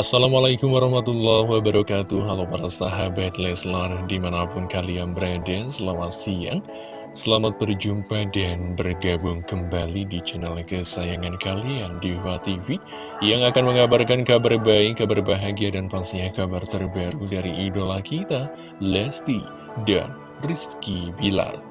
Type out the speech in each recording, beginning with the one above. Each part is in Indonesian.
Assalamualaikum warahmatullahi wabarakatuh. Halo para sahabat Leslar Di mana pun kalian berada Selamat siang. Selamat berjumpa dan bergabung kembali di channel kesayangan kalian Diva TV Yang akan mengabarkan kabar baik, kabar bahagia dan pastinya kabar terbaru dari idola kita Lesti dan Rizky Bilar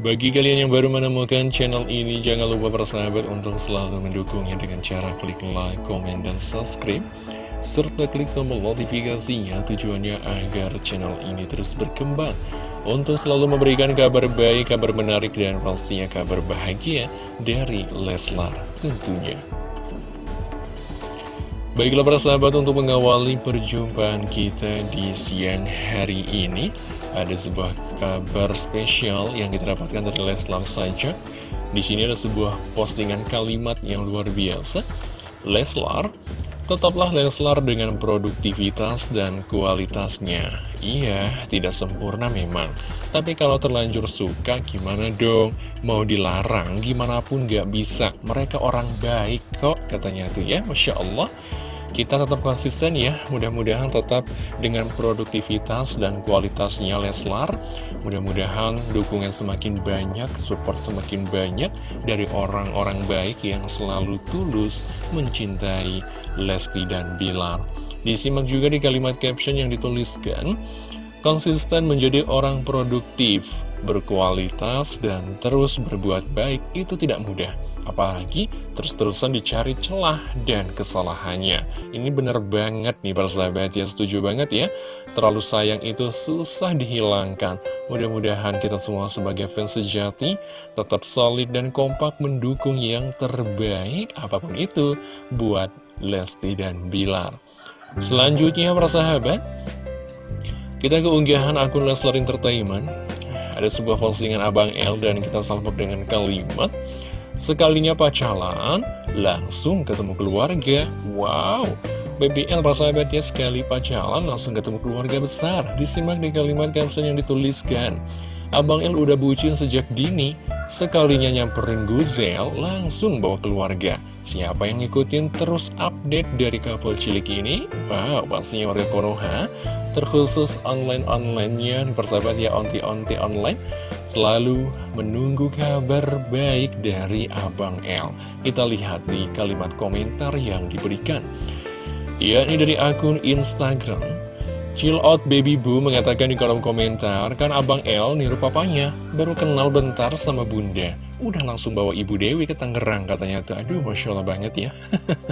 bagi kalian yang baru menemukan channel ini, jangan lupa bersahabat untuk selalu mendukungnya dengan cara klik like, komen, dan subscribe. Serta klik tombol notifikasinya tujuannya agar channel ini terus berkembang. Untuk selalu memberikan kabar baik, kabar menarik, dan pastinya kabar bahagia dari Leslar tentunya. Baiklah persahabat untuk mengawali perjumpaan kita di siang hari ini ada sebuah kabar spesial yang kita dapatkan dari Leslar saja. Di sini ada sebuah postingan kalimat yang luar biasa. Leslar, tetaplah Leslar dengan produktivitas dan kualitasnya. Iya, tidak sempurna memang. Tapi kalau terlanjur suka, gimana dong? Mau dilarang, gimana pun gak bisa. Mereka orang baik kok, katanya tuh ya, Masya Allah kita tetap konsisten ya mudah-mudahan tetap dengan produktivitas dan kualitasnya Leslar. Mudah-mudahan dukungan semakin banyak support semakin banyak dari orang-orang baik yang selalu tulus mencintai Lesti dan Bilar. Disimak juga di kalimat caption yang dituliskan konsisten menjadi orang produktif berkualitas dan terus berbuat baik itu tidak mudah. Apalagi terus-terusan dicari celah dan kesalahannya. Ini bener banget nih persahabat ya Setuju banget ya. Terlalu sayang itu susah dihilangkan. Mudah-mudahan kita semua sebagai fans sejati Tetap solid dan kompak mendukung yang terbaik Apa pun itu buat Lesti dan Bilar. Selanjutnya persahabat Kita keunggahan akun Leslar Entertainment Ada sebuah postingan Abang L dan kita salpok dengan kalimat Sekalinya pacaran, langsung ketemu keluarga. Wow, BBL persahabat ya sekali pacaran langsung ketemu keluarga besar. Disimak di kalimat caption yang dituliskan. Abang El udah bucin sejak dini, sekalinya nyamperin Guzel, langsung bawa keluarga. Siapa yang ngikutin terus update dari couple cilik ini? Wow, pastinya warga Konoha, terkhusus online-onlinenya, persahabat ya, onti-onti online selalu menunggu kabar baik dari Abang L. Kita lihat di kalimat komentar yang diberikan. Ya, ini dari akun Instagram. Chill out baby boo mengatakan di kolom komentar, kan Abang L niru papanya, baru kenal bentar sama bunda. Udah langsung bawa Ibu Dewi ke Tangerang katanya tuh. Aduh, Masya Allah banget ya.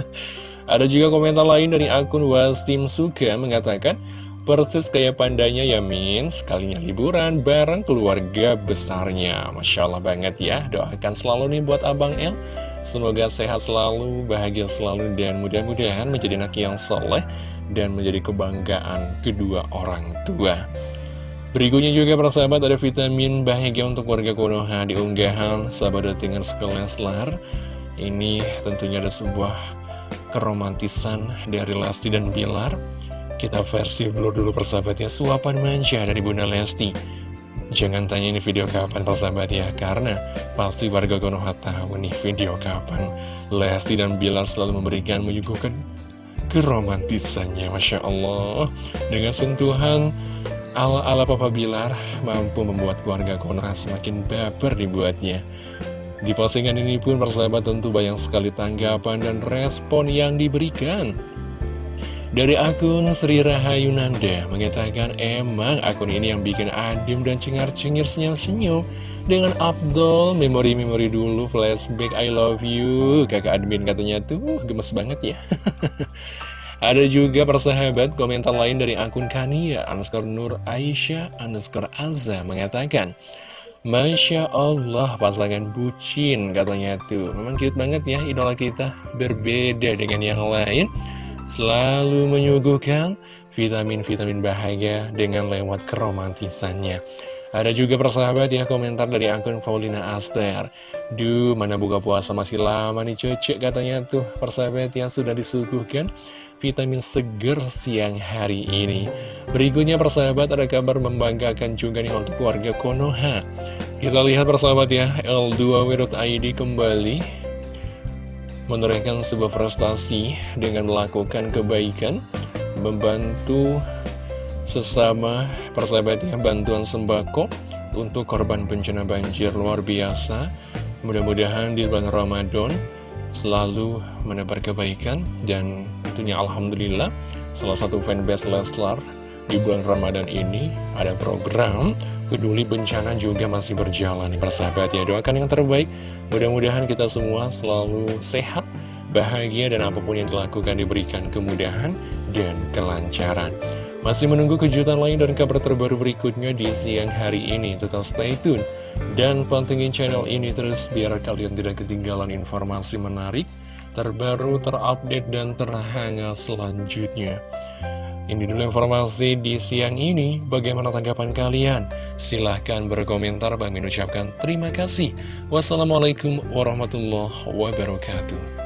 Ada juga komentar lain dari akun Wastim Suka mengatakan, Persis kayak pandanya ya Min, sekalinya liburan bareng keluarga besarnya. Masya Allah banget ya, doakan selalu nih buat Abang El. Semoga sehat selalu, bahagia selalu, dan mudah-mudahan menjadi anak yang soleh dan menjadi kebanggaan kedua orang tua. Berikutnya juga persahabat ada vitamin bahagia untuk warga Konoha di unggahan sahabat dengan Leslar. Ini tentunya ada sebuah keromantisan dari Lasti dan Bilar kita versi blur dulu persahabat ya Suapan manja dari Bunda Lesti Jangan tanya ini video kapan persahabat ya Karena pasti warga Konoha tahu nih video kapan Lesti dan Bilar selalu memberikan menyuguhkan keromantisannya Masya Allah. Dengan sentuhan ala-ala Papa Bilar Mampu membuat keluarga Konoha semakin baper dibuatnya. Di postingan ini pun persahabat tentu banyak sekali tanggapan dan respon yang diberikan. Dari akun Sri Rahayu Nanda mengatakan emang akun ini yang bikin adem dan cengar-cengir senyum-senyum dengan Abdul. Memori-memori dulu flashback I love you. Kakak admin katanya tuh gemes banget ya. Ada juga persahabat komentar lain dari akun Kania underscore Nur Aisyah underscore Azza mengatakan Masya Allah pasangan bucin katanya tuh. Memang cute banget ya idola kita Berbeda dengan yang lain. Selalu menyuguhkan vitamin-vitamin bahagia dengan lewat keromantisannya. Ada juga persahabat ya komentar dari akun Paulina Aster. Duh mana buka puasa masih lama nih cocok katanya tuh persahabat yang sudah disuguhkan Vitamin seger siang hari ini. Berikutnya persahabat ada kabar membanggakan juga nih untuk keluarga Konoha. Kita lihat persahabat ya L2W.id kembali menorehkan sebuah prestasi dengan melakukan kebaikan, membantu sesama persahabatnya bantuan sembako untuk korban bencana banjir luar biasa. Mudah-mudahan di bulan Ramadan selalu menebar kebaikan dan tentunya Alhamdulillah salah satu fanbase Leslar di bulan Ramadan ini ada program peduli bencana juga masih berjalan. Persahabat ya doakan yang terbaik. Mudah-mudahan kita semua selalu sehat bahagia dan apa pun yang dilakukan diberikan kemudahan dan kelancaran masih menunggu kejutan lain dan kabar terbaru berikutnya di siang hari ini tetap stay tune dan pantengin channel ini terus biar kalian tidak ketinggalan informasi menarik terbaru terupdate dan terhangat selanjutnya ini dulu informasi di siang ini. Bagaimana tanggapan kalian? Silahkan berkomentar. Bang ucapkan terima kasih. Wassalamualaikum warahmatullahi wabarakatuh.